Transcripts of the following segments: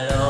Hello,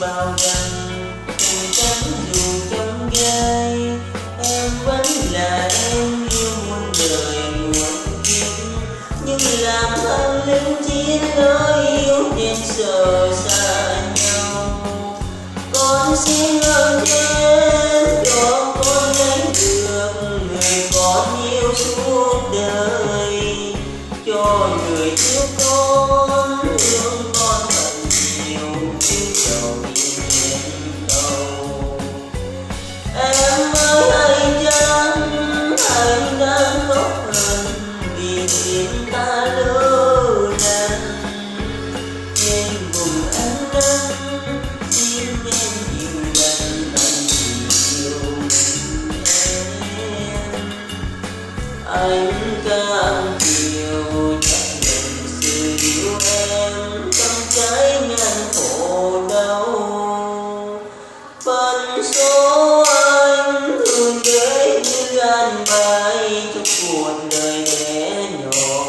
bao rằng cùng chấm dù chấm gai, em vẫn là em yêu muôn đời muôn kiếp. Nhưng làm thân linh chia lối yêu nên sợ xa nhau. Con xin ơn thế cho con lấy được người con yêu suốt đời. Cho người trước con anh cam chiều chẳng nhận sự yêu em trong trái ngang khổ đau phần số anh thường để như an bài trong cuộc đời bé nhỏ.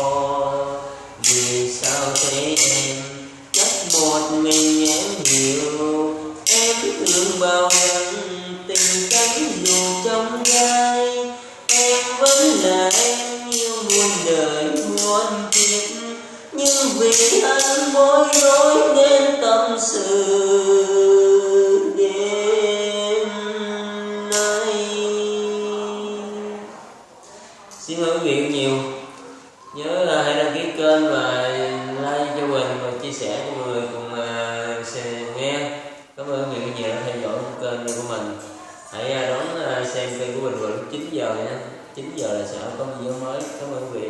Vì sao thế em? Chắc một mình em hiểu. Em thương bao lần, tình cánh dù trong gai. Em vẫn là em, yêu muôn đời muôn kiếp. Nhưng vì anh bối rối nên tâm sự. Nhớ ờ, là hãy đăng ký kênh và like cho mình và chia sẻ cho mọi người cùng ờ, xem nghe. Cảm ơn mọi người nhiều đã theo dõi kênh của mình. Hãy ờ, đón xem kênh của mình vào lúc 9 giờ nha. 9 giờ là sẽ có video mới. Cảm ơn quý vị.